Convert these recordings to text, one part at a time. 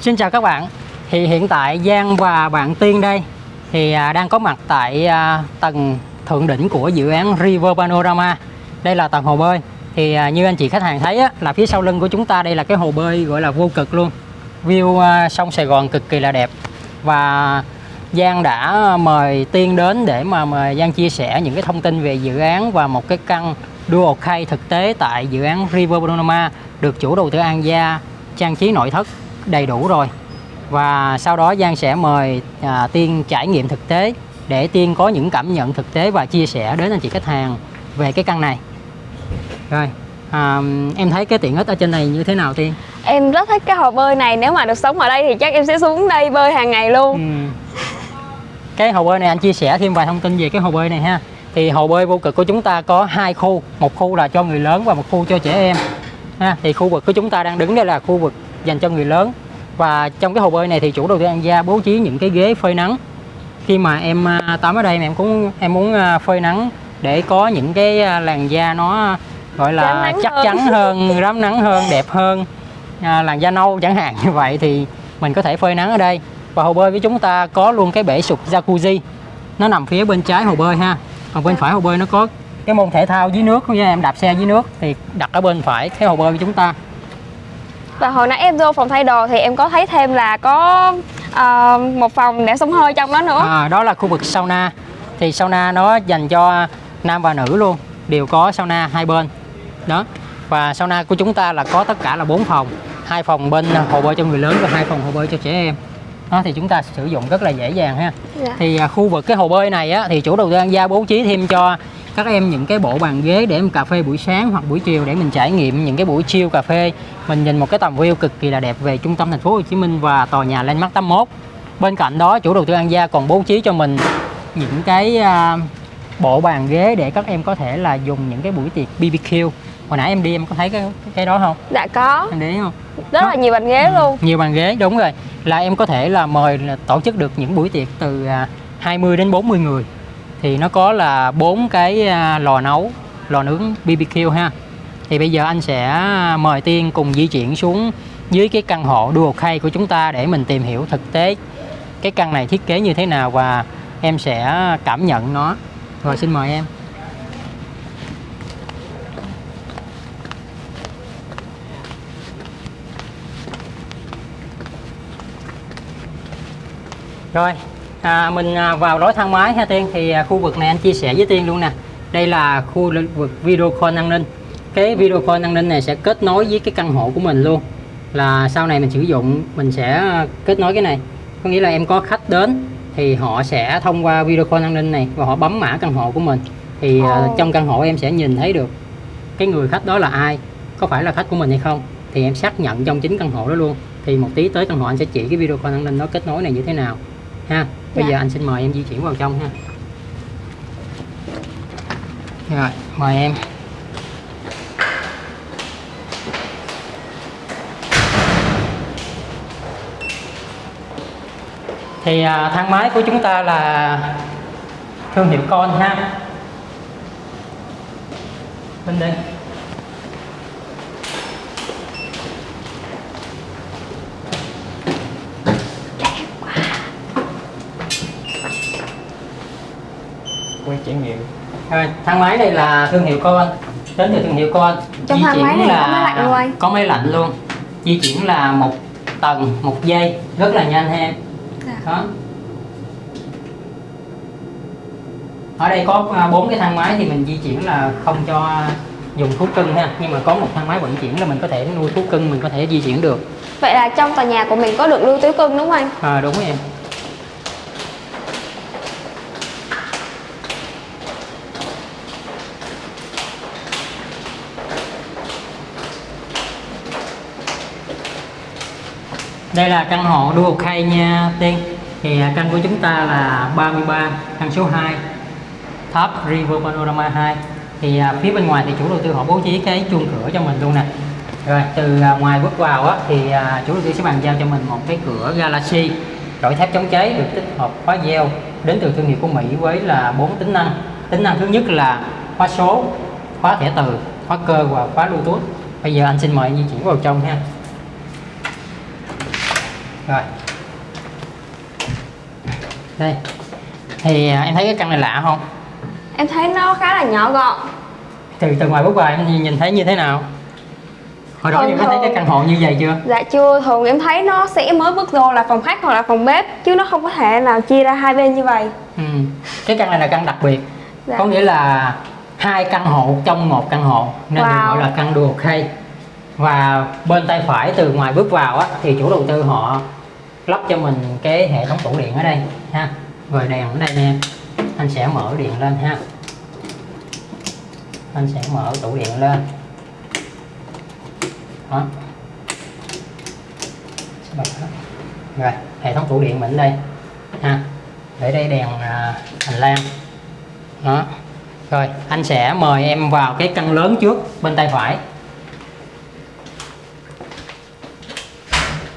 Xin chào các bạn. Thì hiện tại Giang và bạn Tiên đây Thì à, đang có mặt tại à, tầng thượng đỉnh của dự án River Panorama. Đây là tầng hồ bơi. Thì à, như anh chị khách hàng thấy á, là phía sau lưng của chúng ta đây là cái hồ bơi gọi là vô cực luôn. View sông Sài Gòn cực kỳ là đẹp. Và Giang đã mời Tiên đến để mà mời Giang chia sẻ những cái thông tin về dự án và một cái căn dual khay thực tế tại dự án River Panorama được chủ đầu tư An Gia trang trí nội thất đầy đủ rồi. Và sau đó Giang sẽ mời à, Tiên trải nghiệm thực tế để Tiên có những cảm nhận thực tế và chia sẻ đến anh chị khách hàng về cái căn này. Rồi à, em thấy cái tiện ích ở trên này như thế nào Tiên? Em rất thích cái hồ bơi này. Nếu mà được sống ở đây thì chắc em sẽ xuống đây bơi hàng ngày luôn. Ừ. cái hồ bơi này anh chia sẻ thêm vài thông tin về cái hồ bơi này ha. Thì hồ bơi vô cực của chúng ta có hai khu. Một khu là cho người lớn và một khu cho trẻ em. Ha thì khu vực của chúng ta đang đứng đây là khu vực dành cho người lớn. Và trong cái hồ bơi này thì chủ đầu tư An Gia bố trí những cái ghế phơi nắng. Khi mà em à, tắm ở đây em cũng em muốn à, phơi nắng để có những cái à, làn da nó gọi là chắc hơn. chắn hơn rám nắng hơn đẹp hơn à, làn da nâu chẳng hạn như vậy thì mình có thể phơi nắng ở đây. Và hồ bơi với chúng ta có luôn cái bể sụp jacuzzi. Nó nằm phía bên trái hồ bơi ha. Còn bên phải hồ bơi nó có cái môn thể thao dưới nước. Như em đạp xe dưới nước thì đặt ở bên phải cái hồ bơi của chúng ta và hồi nãy em vô phòng thay đồ thì em có thấy thêm là có uh, một phòng để xông hơi trong đó nữa. À, đó là khu vực sauna. Thì sauna nó dành cho nam và nữ luôn. Đều có sauna hai bên. Đó. Và sauna của chúng ta là có tất cả là bốn phòng. Hai phòng bên hồ bơi cho người lớn và hai phòng hồ bơi cho trẻ em đó thì chúng ta sử dụng rất là dễ dàng ha. Dạ. thì à, khu vực cái hồ bơi này á, thì chủ đầu tư An Gia bố trí thêm cho các em những cái bộ bàn ghế để mình cà phê buổi sáng hoặc buổi chiều để mình trải nghiệm những cái buổi chill cà phê. Mình nhìn một cái tầm view cực kỳ là đẹp về trung tâm thành phố Hồ Chí Minh và tòa nhà Landmark 81 bên cạnh đó chủ đầu tư An Gia còn bố trí cho mình những cái à, bộ bàn ghế để các em có thể là dùng những cái buổi tiệc BBQ hồi nãy em đi em có thấy cái cái đó không? Dạ có. Em để ý không? Rất là nhiều bàn ghế luôn. Nhiều bàn ghế đúng rồi. Là em có thể là mời là tổ chức được những buổi tiệc từ à, 20 đến 40 người. Thì nó có là bốn cái à, lò nấu lò nướng BBQ ha. Thì bây giờ anh sẽ mời Tiên cùng di chuyển xuống dưới cái căn hộ dual khay của chúng ta để mình tìm hiểu thực tế cái căn này thiết kế như thế nào và em sẽ cảm nhận nó. Rồi xin mời em Rồi, à, mình à, vào lối thang máy ha Tiên thì à, khu vực này anh chia sẻ với Tiên luôn nè. Đây là khu vực video call an ninh. Cái video call an ninh này sẽ kết nối với cái căn hộ của mình luôn. Là sau này mình sử dụng mình sẽ kết nối cái này. Có nghĩa là em có khách đến thì họ sẽ thông qua video call an ninh này và họ bấm mã căn hộ của mình. Thì Ồ. trong căn hộ em sẽ nhìn thấy được cái người khách đó là ai, có phải là khách của mình hay không. Thì em xác nhận trong chính căn hộ đó luôn. Thì một tí tới căn hộ anh sẽ chỉ cái video call an ninh nó kết nối này như thế nào ha. Bây Dạ. giờ anh xin mời em di chuyển vào trong ha. Rồi mời em. Thì à, thang máy của chúng ta là thương hiệu con ha. Bên đây trải nghiệm. Rồi, thang máy này là thương hiệu con đến từ thương hiệu con Trong Di thang chuyển máy này có là- máy lạnh luôn anh? có máy lạnh luôn. Di chuyển là một tầng một giây rất là nhanh ha. Em Dạ. đó. Ở đây có à, bốn cái thang máy thì mình di chuyển là không cho dùng thú cưng ha. Nhưng mà có một thang máy vận chuyển là mình có thể nuôi thú cưng mình có thể di chuyển được. Vậy là trong tòa nhà của mình có được lưu tứ cưng đúng không anh? à, đúng rồi em Đây là căn hộ dual khay nha Tiên. Thì à, căn của chúng ta là 33 căn số 2 Top River Panorama 2 Thì à, phía bên ngoài thì chủ đầu tư họ bố trí cái chuông cửa cho mình luôn nè. Rồi từ à, ngoài bước vào á thì chủ đầu tư sẽ bàn giao cho mình một cái cửa Galaxy Đổi thép chống cháy được tích hợp khóa gieo đến từ thương hiệu của Mỹ với là bốn tính năng. Tính năng thứ nhất là khóa số, khóa thẻ từ, khóa cơ và khóa Bluetooth. Bây giờ anh xin mời anh di chuyển vào trong ha rồi. Đây. Thì à, em thấy cái căn này lạ không? Em thấy nó khá là nhỏ gọn. Từ từ ngoài bước vào em nhìn- thấy như thế nào? Hồi đó em có thấy cái căn hộ như vậy chưa? Dạ chưa, thường em thấy nó sẽ mới bước vô là phòng khách hoặc là phòng bếp Chứ nó không có thể nào chia ra hai bên như vậy. Ừ. cái căn này là căn đặc biệt. Dạ. có nghĩa là hai căn hộ trong một căn hộ nên được Wow. gọi là căn dual key và bên tay phải từ ngoài bước vào á, thì chủ đầu tư họ lắp cho mình cái hệ thống tủ điện ở đây ha. Rồi đèn ở đây nè. Anh sẽ mở điện lên ha. Anh sẽ mở tủ điện lên. Đó. Rồi hệ thống tủ điện mình ở đây ha. Để đây đèn à, hành lang. Đó. Rồi anh sẽ mời em vào cái căn lớn trước bên tay phải.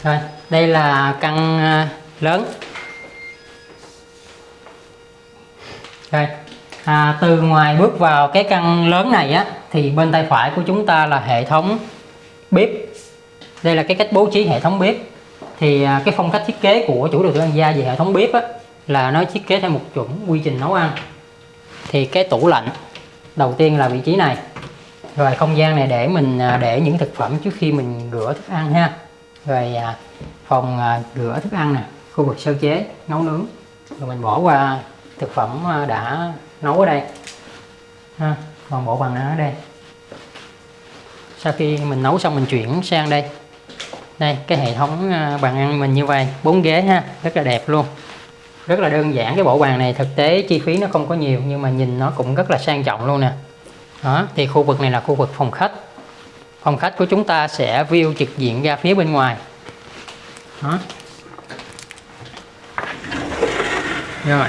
Rồi đây là căn à, lớn. Rồi à, từ ngoài bước vào cái căn lớn này á thì bên tay phải của chúng ta là hệ thống bếp. Đây là cái cách bố trí hệ thống bếp. Thì à, cái phong cách thiết kế của chủ đầu tư An Gia về hệ thống bếp á là nó thiết kế theo một chuẩn quy trình nấu ăn. Thì cái tủ lạnh đầu tiên là vị trí này. Rồi không gian này để mình à, để những thực phẩm trước khi mình rửa thức ăn ha rồi à, phòng à, rửa thức ăn nè, khu vực sơ chế, nấu nướng. Rồi mình bỏ qua thực phẩm à, đã nấu ở đây. Ha còn bộ bằng ở đây. Sau khi mình nấu xong mình chuyển sang đây. Đây, cái hệ thống bàn ăn mình như vậy, bốn ghế ha, rất là đẹp luôn. Rất là đơn giản, cái bộ bàn này thực tế chi phí nó không có nhiều, nhưng mà nhìn nó cũng rất là sang trọng luôn nè. Đó, thì khu vực này là khu vực phòng khách phòng khách của chúng ta sẽ view trực diện ra phía bên ngoài. Đó. Rồi.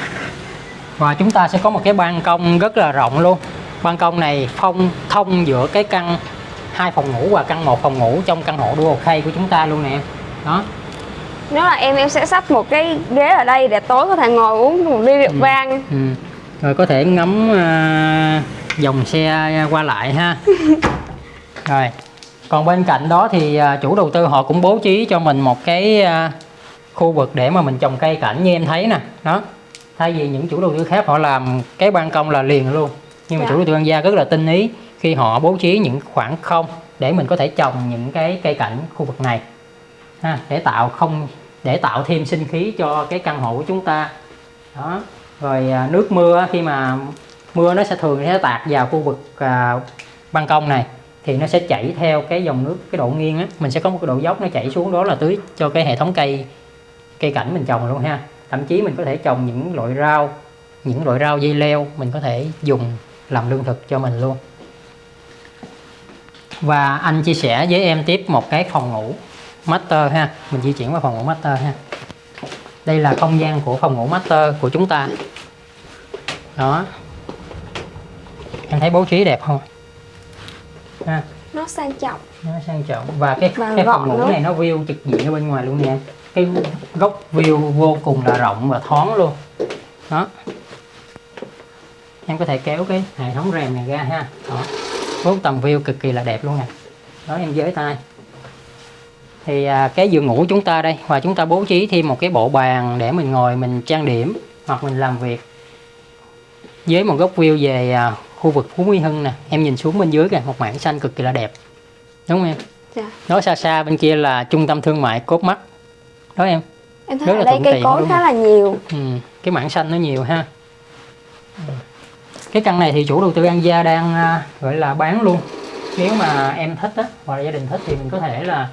Và chúng ta sẽ có một cái ban công rất là rộng luôn. Ban công này phong thông giữa cái căn hai phòng ngủ và căn một phòng ngủ trong căn hộ dual key của chúng ta luôn nè đó. Nếu là em em sẽ sắp một cái ghế ở đây để tối có thể ngồi uống một ly rượu vang. Ừ. rồi có thể ngắm à, dòng xe qua lại ha. Rồi còn bên cạnh đó thì à, chủ đầu tư họ cũng bố trí cho mình một cái à, khu vực để mà mình trồng cây cảnh như em thấy nè. Đó. Thay vì những chủ đầu tư khác họ làm cái ban công là liền luôn. Nhưng mà Dạ. chủ đầu tư An Gia rất là tinh ý khi họ bố trí những khoảng không để mình có thể trồng những cái cây cảnh khu vực này. Ha để tạo không để tạo thêm sinh khí cho cái căn hộ của chúng ta. Đó. Rồi à, nước mưa khi mà mưa nó sẽ thường sẽ tạt vào khu vực à, ban công này thì nó sẽ chảy theo cái dòng nước, cái độ nghiêng á. Mình sẽ có một cái độ dốc nó chảy xuống đó là tưới cho cái hệ thống cây cây cảnh mình trồng luôn ha. Thậm chí mình có thể trồng những loại rau, những loại rau dây leo mình có thể dùng làm lương thực cho mình luôn. Và anh chia sẻ với em tiếp một cái phòng ngủ master ha. Mình di chuyển qua phòng ngủ master ha. Đây là không gian của phòng ngủ master của chúng ta. Đó. Em thấy bố trí đẹp không? Ha. Nó sang trọng. Nó sang trọng. Và cái Và cái phòng ngủ này nó view trực diện ở bên ngoài luôn nè. Cái góc view vô cùng là rộng và thoáng luôn. Đó. Em có thể kéo cái hệ thống rèm này ra ha. Đó. Bốn tầm view cực kỳ là đẹp luôn nè. Đó em giới tay. Thì à, cái giường ngủ chúng ta đây và chúng ta bố trí thêm một cái bộ bàn để mình ngồi mình trang điểm hoặc mình làm việc. Với một góc view về à, khu vực Phú Mỹ Hưng nè. Em nhìn xuống bên dưới kìa một mảng xanh cực kỳ là đẹp. Đúng không em? Dạ. đó xa xa bên kia là trung tâm thương mại cốt mắt. Đó em. Em Rất thấy ở là đây cây cối khá là nhiều. Ừ, cái mảng xanh nó nhiều ha. Ừ. cái căn này thì chủ đầu tư An Gia đang à, gọi là bán luôn. Nếu mà em thích á hoặc là gia đình thích thì mình có thể là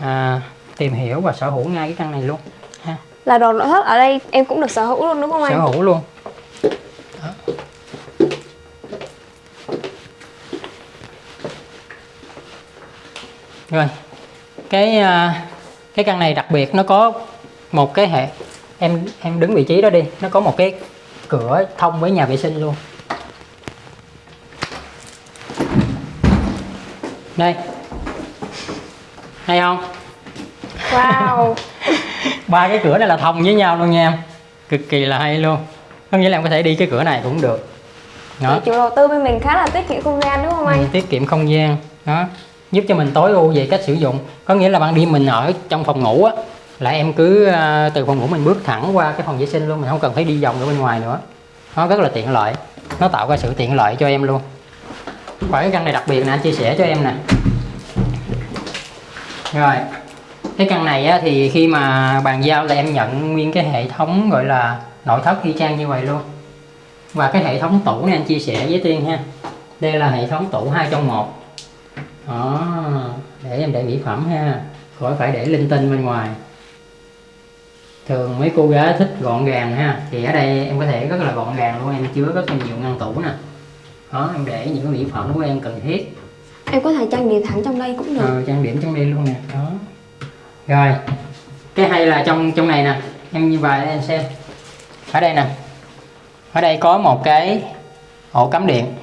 à, tìm hiểu và sở hữu ngay cái căn này luôn ha. Là đồ nội thất ở đây em cũng được sở hữu luôn đúng không sở anh? hữu luôn. Đó. Rồi. Cái à, cái căn này đặc biệt nó có một cái hệ em em đứng vị trí đó đi nó có một cái cửa thông với nhà vệ sinh luôn. Đây. Hay không? Wow. Ba cái cửa này là thông với nhau luôn nha em. Cực kỳ là hay luôn. Có nghĩa là em có thể đi cái cửa này cũng được. Đó. Chủ đầu tư bên mình khá là tiết kiệm không gian đúng không ừ, anh? tiết kiệm không gian. Đó giúp cho mình tối ưu về cách sử dụng. Có nghĩa là ban đêm mình ở trong phòng ngủ á là em cứ ờ, từ phòng ngủ mình bước thẳng qua cái phòng vệ sinh luôn mình không cần phải đi vòng ở bên ngoài nữa. Nó rất là tiện lợi. Nó tạo ra sự tiện lợi cho em luôn. Và cái căn này đặc biệt nè anh chia sẻ cho em nè. Rồi cái căn này á, thì khi mà bàn giao là em nhận nguyên cái hệ thống gọi là nội thất y chang như vậy luôn. Và cái hệ thống tủ này anh chia sẻ với tiên ha. Đây là hệ thống tủ hai trong một đó. Để em để mỹ phẩm ha. Khỏi phải để linh tinh bên ngoài. Thường mấy cô gái thích gọn gàng ha. Thì ở đây em có thể rất là gọn gàng luôn. Em chứa rất là nhiều ngăn tủ nè. Đó em để những cái mỹ phẩm của em cần thiết. Em có thể trang điểm thẳng trong đây cũng được. Ờ, trang điểm trong đây luôn nè. Đó. Rồi cái hay là trong trong này nè. Em như vậy em xem. Ở đây nè. Ở đây có một cái ổ cắm điện.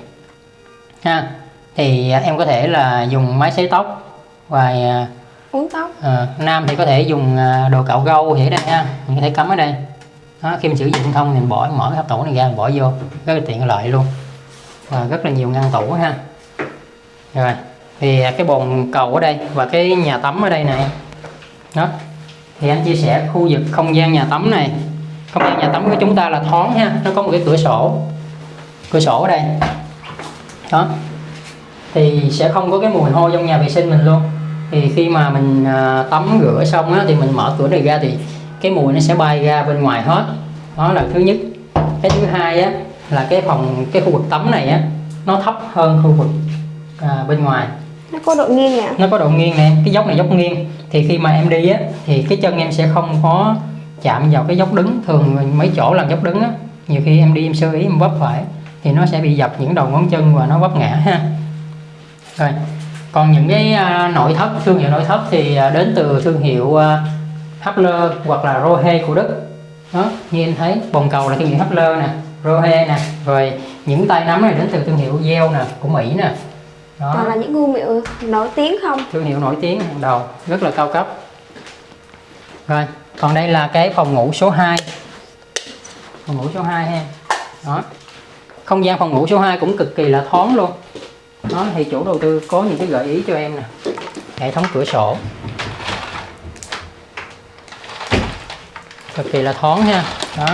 Ha thì em có thể là dùng máy sấy tóc và à, Uống tóc. Ờ, nam thì có thể dùng à, đồ cạo râu thì ở đây ha mình có thể cắm ở đây. Đó, khi mình sử dụng thông thì mình bỏ mở cái hộp tủ này ra mình bỏ vô. Rất là tiện lợi luôn. Và rất là nhiều ngăn tủ ha. Rồi thì cái bồn cầu ở đây và cái nhà tắm ở đây em đó thì anh chia sẻ khu vực không gian nhà tắm này. Không gian nhà tắm của chúng ta là thoáng ha nó có một cái cửa sổ. Cửa sổ ở đây. Đó thì sẽ không có cái mùi hôi trong nhà vệ sinh mình luôn. Thì khi mà mình à, tắm rửa xong á, thì mình mở cửa này ra thì cái mùi nó sẽ bay ra bên ngoài hết. Đó là thứ nhất. Cái thứ hai á là cái phòng cái khu vực tắm này á nó thấp hơn khu vực à, bên ngoài. Nó có độ nghiêng nè nó có độ nghiêng nè cái dốc này dốc nghiêng. Thì khi mà em đi á thì cái chân em sẽ không có chạm vào cái dốc đứng. Thường mấy chỗ làm dốc đứng á nhiều khi em đi em sơ ý em vấp phải thì nó sẽ bị dập những đầu ngón chân và nó vấp ngã ha rồi. Còn những cái à, nội thất thương hiệu nội thất thì à, đến từ thương hiệu à, Hapler hoặc là Rohe của Đức. Đó như em thấy bồn cầu là thương hiệu Hapler nè Rohe nè rồi những tay nắm này đến từ thương hiệu Yale nè của Mỹ nè. Đó. Toàn là những thương hiệu nổi tiếng không? Thương hiệu nổi tiếng hàng đầu rất là cao cấp. Rồi còn đây là cái phòng ngủ số 2 phòng ngủ số 2 ha. Đó. Không gian phòng ngủ số 2 cũng cực kỳ là thoáng luôn đó thì chủ đầu tư có những cái gợi ý cho em nè. Hệ thống cửa sổ. Cực kỳ là thoáng ha. Đó.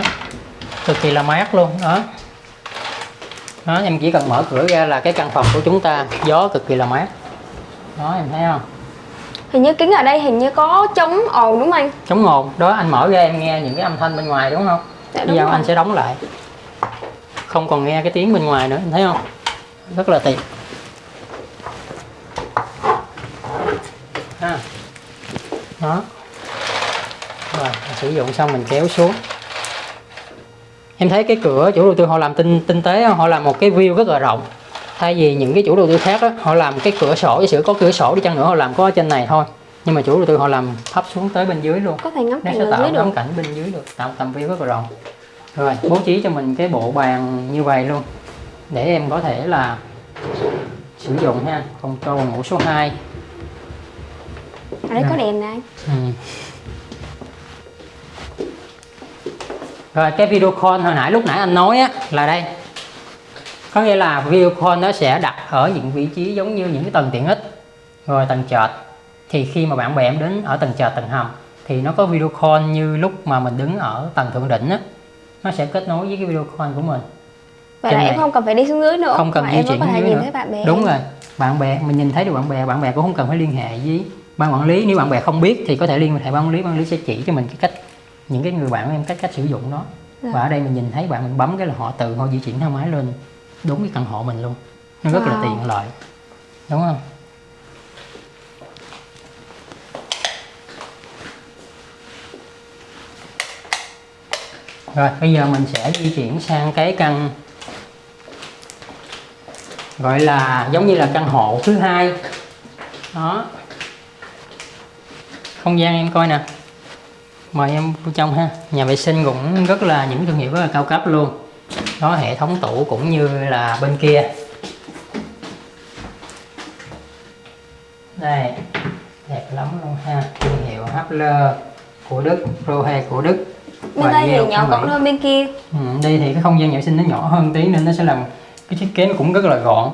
Cực kỳ là mát luôn. Đó. Đó em chỉ cần mở cửa ra là cái căn phòng của chúng ta gió cực kỳ là mát. Đó em thấy không? Hình như kính ở đây hình như có chống ồn đúng không anh? Chống ồn. Đó anh mở ra em nghe những cái âm thanh bên ngoài đúng không? Dạ, bây đúng giờ rồi. anh sẽ đóng lại. Không còn nghe cái tiếng bên ngoài nữa em thấy không? Rất là tiện đó. Rồi sử dụng xong mình kéo xuống. Em thấy cái cửa chủ đầu tư họ làm tinh tinh tế họ làm một cái view rất là rộng. Thay vì những cái chủ đầu tư khác á, họ làm cái cửa sổ giả sử có cửa sổ đi chăng nữa họ làm có ở trên này thôi. Nhưng mà chủ đầu tư họ làm thấp xuống tới bên dưới luôn. Có thể ngắm cảnh sẽ tạo dưới được. cảnh bên dưới được. Tạo tầm view rất là rộng. Rồi bố trí cho mình cái bộ bàn như vậy luôn. Để em có thể là sử dụng ha. Phòng cầu ngủ số 2 Ở đây có đèn nè anh Ừ. Rồi cái video call hồi nãy lúc nãy anh nói á là đây. Có nghĩa là video call nó sẽ đặt ở những vị trí giống như những cái tầng tiện ích. Rồi tầng trệt. Thì khi mà bạn bè em đến ở tầng trệt tầng hầm thì nó có video call như lúc mà mình đứng ở tầng thượng đỉnh á. Nó sẽ kết nối với cái video call của mình. Vậy là em không cần phải đi xuống dưới nữa Không cần di em chuyển có thể nhìn nữa. thấy bạn bè Đúng em. rồi. Bạn bè mình nhìn thấy được bạn bè, bạn bè cũng không cần phải liên hệ với ban quản lý nếu bạn bè không biết thì có thể liên hệ ban quản lý ban quản lý sẽ chỉ cho mình cái cách những cái người bạn của em cách cách sử dụng nó Dạ. và ở đây mình nhìn thấy bạn mình bấm cái là họ tự họ di chuyển thang máy lên đúng cái căn hộ mình luôn. Nó rất là Wow. tiện lợi. Đúng không? Rồi bây giờ mình sẽ di chuyển sang cái căn gọi là giống như là căn hộ thứ hai. Đó không gian em coi nè. Mời em vô trong ha. Nhà vệ sinh cũng rất là những thương hiệu rất là cao cấp luôn. Đó hệ thống tủ cũng như là bên kia. Đây đẹp lắm luôn ha. Thương hiệu Hapler của Đức Rohe của Đức. Bên đây thì nhỏ gọn hơn bên kia. Ừ, đây thì cái không gian nhà vệ sinh nó nhỏ hơn tí nên nó sẽ làm cái thiết kế nó cũng rất là gọn.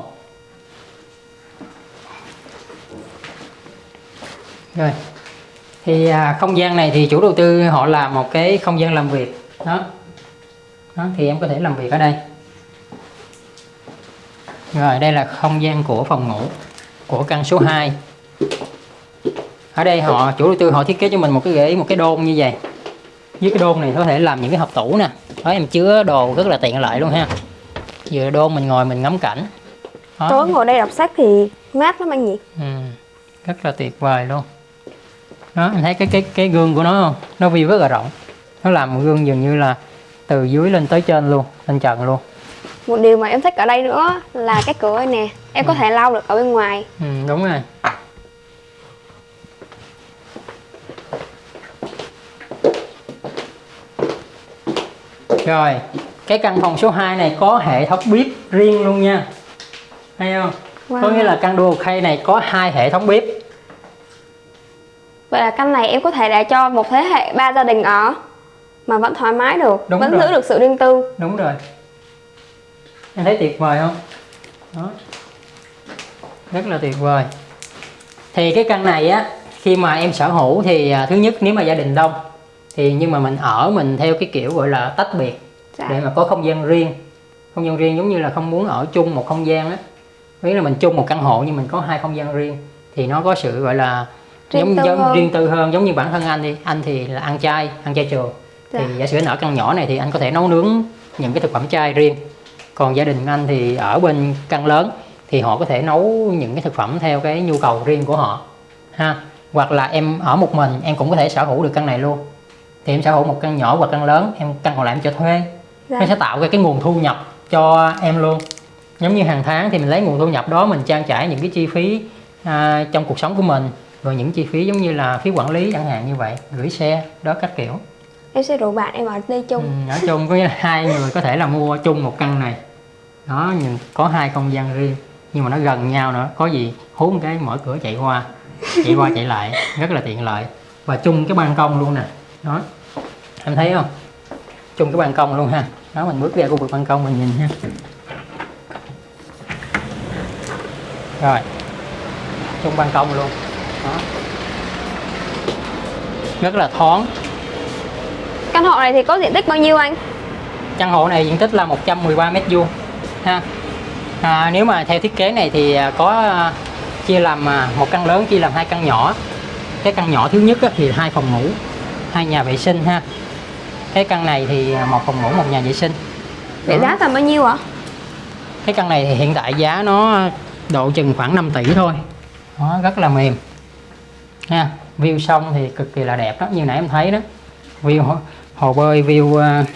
Rồi thì à, không gian này thì chủ đầu tư họ làm một cái không gian làm việc. Đó. Đó thì em có thể làm việc ở đây. Rồi đây là không gian của phòng ngủ của căn số 2 ở đây họ chủ đầu tư họ thiết kế cho mình một cái ghế một cái đôn như vậy. Với cái đôn này có thể làm những cái hộp tủ nè. Đó em chứa đồ rất là tiện lợi luôn ha. Vừa đôn mình ngồi mình ngắm cảnh. Đó. Tối ngồi đây đọc sách thì mát lắm anh nhỉ. Ừ, rất là tuyệt vời luôn đó anh thấy cái cái cái gương của nó không? Nó view rất là rộng. Nó làm một gương dường như là từ dưới lên tới trên luôn lên trần luôn. Một điều mà em thích ở đây nữa là cái cửa này nè. Em có thể lau được ở bên ngoài. Ừ, đúng rồi. Rồi cái căn phòng số 2 này có hệ thống bếp riêng luôn nha. Hay không? Có Wow. nghĩa là căn dual khay này có hai hệ thống bếp là căn này em có thể để cho một thế hệ ba gia đình ở Mà vẫn thoải mái được Đúng Vẫn rồi. giữ được sự riêng tư. Đúng rồi. Em thấy tuyệt vời không? Đó. Rất là tuyệt vời. Thì cái căn này á khi mà em sở hữu thì à, thứ nhất nếu mà gia đình đông thì nhưng mà mình ở mình theo cái kiểu gọi là tách biệt dạ. để mà có không gian riêng. Không gian riêng giống như là không muốn ở chung một không gian á. Nghĩa là mình chung một căn hộ nhưng mình có hai không gian riêng thì nó có sự gọi là Riêng giống tư giống hơn. riêng tư hơn giống như bản thân anh đi. Anh thì là ăn chay ăn chay trường Dạ. thì giả sử anh ở căn nhỏ này thì anh có thể nấu nướng những cái thực phẩm chay riêng. Còn gia đình anh thì ở bên căn lớn thì họ có thể nấu những cái thực phẩm theo cái nhu cầu riêng của họ ha. Hoặc là em ở một mình em cũng có thể sở hữu được căn này luôn. Thì em sở hữu một căn nhỏ hoặc căn lớn em căn còn lại em cho thuê. Dạ. nó sẽ tạo ra cái nguồn thu nhập cho em luôn. Giống như hàng tháng thì mình lấy nguồn thu nhập đó mình trang trải những cái chi phí à, trong cuộc sống của mình rồi những chi phí giống như là phí quản lý chẳng hạn như vậy gửi xe đó các kiểu. Em sẽ rủ bạn em ở đây chung. Ừ, nói chung có nghĩa là hai người có thể là mua chung một căn này. Đó nhưng có hai không gian riêng nhưng mà nó gần nhau nữa. Có gì hú một cái mở cửa chạy qua chạy qua chạy lại rất là tiện lợi. Và chung cái ban công luôn nè. Đó em thấy không? Chung cái ban công luôn ha. Đó mình bước ra khu vực ban công mình nhìn ha. Rồi chung ban công luôn đó. Rất là thoáng. Căn hộ này thì có diện tích bao nhiêu anh? căn hộ này diện tích là 113 mét vuông ha. À, nếu mà theo thiết kế này thì à, có à, chia làm à, một căn lớn chia làm hai căn nhỏ. Cái căn nhỏ thứ nhất thì hai phòng ngủ hai nhà vệ sinh ha. Cái căn này thì một phòng ngủ một nhà vệ sinh. Vậy giá tầm bao nhiêu ạ? cái căn này thì hiện tại giá nó độ chừng khoảng 5 tỷ thôi. Đó, rất là mềm ha. View sông thì cực kỳ là đẹp đó như nãy em thấy đó. View hồ, hồ bơi view uh,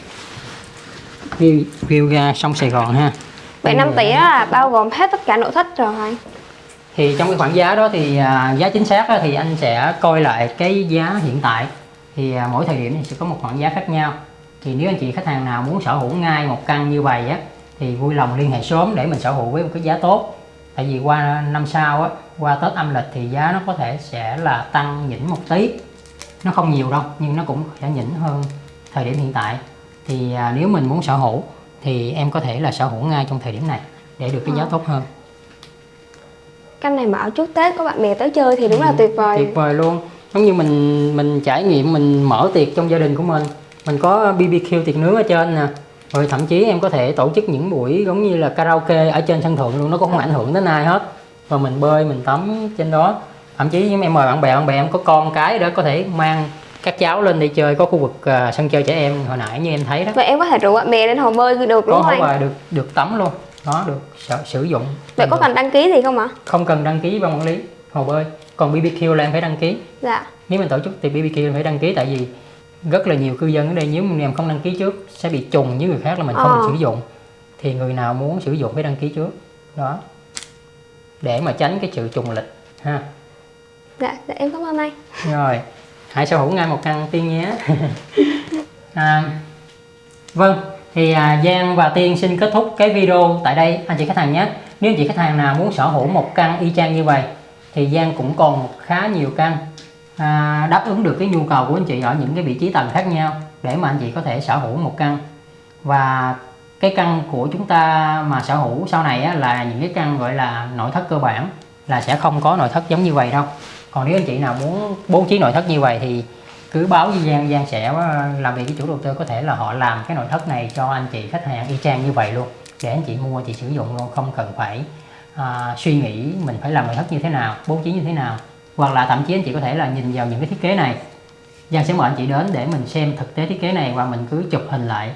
view, view ra sông Sài Gòn ha. Vậy 5 tỷ đó là bao gồm hết tất cả nội thất rồi anh? Thì trong cái khoản giá đó thì à, giá chính xác thì anh sẽ coi lại cái giá hiện tại. Thì à, mỗi thời điểm thì sẽ có một khoản giá khác nhau. Thì nếu anh chị khách hàng nào muốn sở hữu ngay một căn như vậy á thì vui lòng liên hệ sớm để mình sở hữu với một cái giá tốt tại vì qua năm sau á qua Tết âm lịch thì giá nó có thể sẽ là tăng nhỉnh một tí. Nó không nhiều đâu nhưng nó cũng sẽ nhỉnh hơn thời điểm hiện tại. Thì à, nếu mình muốn sở hữu thì em có thể là sở hữu ngay trong thời điểm này để được cái giá Ờ. tốt hơn. Căn này mà ở trước Tết có bạn bè tới chơi thì đúng là tuyệt vời. tuyệt vời luôn. Giống như mình mình trải nghiệm mình mở tiệc trong gia đình của mình. Mình có BBQ tiệc nướng ở trên nè rồi thậm chí em có thể tổ chức những buổi giống như là karaoke ở trên sân thượng luôn nó cũng không ảnh hưởng đến ai hết. Và mình bơi mình tắm trên đó. Thậm chí em mời bạn bè bạn bè em có con cái đó có thể mang các cháu lên đi chơi có khu vực à, sân chơi trẻ em hồi nãy như em thấy đó. Vậy em có thể rủ bạn bè lên hồ bơi được đúng có không bơi được được tắm luôn. Đó được sử, sử dụng. Vậy có cần đăng ký gì không ạ? không cần đăng ký ban quản lý hồ bơi. Còn BBQ là em phải đăng ký. Dạ. Nếu mình tổ chức tiệc BBQ phải đăng ký tại vì rất là nhiều cư dân ở đây nếu mình em không đăng ký trước sẽ bị trùng với người khác là mình không Ờ. được sử dụng. Thì người nào muốn sử dụng phải đăng ký trước. Đó. Để mà tránh cái sự trùng lịch ha. Dạ, dạ em cảm ơn anh. Rồi. Hãy sở hữu ngay một căn tiên nhé. À, vâng. Thì à, Giang và Tiên xin kết thúc cái video tại đây. Anh chị khách hàng nhé. Nếu anh chị khách hàng nào muốn sở hữu một căn y chang như vậy thì Giang cũng còn khá nhiều căn à, đáp ứng được cái nhu cầu của anh chị ở những cái vị trí tầng khác nhau để mà anh chị có thể sở hữu một căn. Và cái căn của chúng ta mà sở hữu sau này á, là những cái căn gọi là nội thất cơ bản là sẽ không có nội thất giống như vậy đâu. Còn nếu anh chị nào muốn bố trí nội thất như vậy thì cứ báo với Giang Giang sẽ ờ, làm việc với chủ đầu tư có thể là họ làm cái nội thất này cho anh chị khách hàng y chang như vậy luôn. Để anh chị mua chị sử dụng luôn không cần phải à, suy nghĩ mình phải làm nội thất như thế nào bố trí như thế nào hoặc là thậm chí anh chị có thể là nhìn vào những cái thiết kế này. Giang sẽ mời anh chị đến để mình xem thực tế thiết kế này và mình cứ chụp hình lại.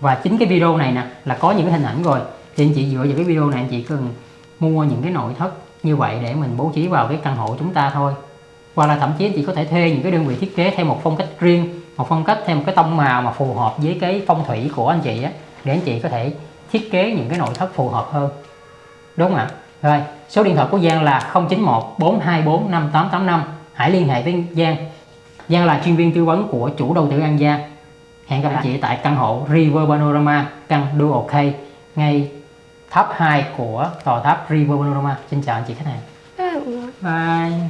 Và chính cái video này nè, là có những cái hình ảnh rồi. Thì anh chị dựa vào cái video này, anh chị cần mua những cái nội thất như vậy để mình bố trí vào cái căn hộ chúng ta thôi. Hoặc là thậm chí anh chị có thể thuê những cái đơn vị thiết kế theo một phong cách riêng, một phong cách theo một cái tông màu mà phù hợp với cái phong thủy của anh chị á, để anh chị có thể thiết kế những cái nội thất phù hợp hơn. Đúng không ạ? Rồi số điện thoại của Giang là 091 424 5885 hãy liên hệ với Giang. Giang là chuyên viên tư vấn của chủ đầu tư An Giang. Hẹn gặp anh chị tại căn hộ River Panorama căn Dual K ngay tháp 2 của tòa tháp River Panorama. Xin chào anh chị khách hàng. Bye